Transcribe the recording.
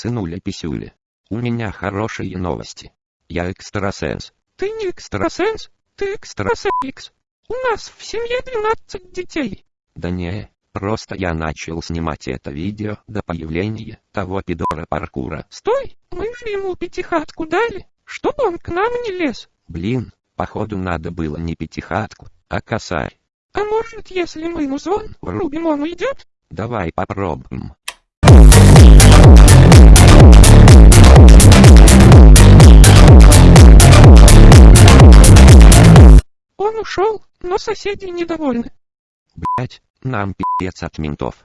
Сынуля-писюля. У меня хорошие новости. Я экстрасенс. Ты не экстрасенс, ты экстрасенс. У нас в семье 12 детей. Да не, просто я начал снимать это видео до появления того пидора паркура. Стой, мы же ему пятихатку дали, чтобы он к нам не лез. Блин, походу надо было не пятихатку, а косарь. А может, если мы ему звон врубим, он уйдет? Давай попробуем. Ушел, но соседи недовольны. Блять, нам пи***ц от ментов.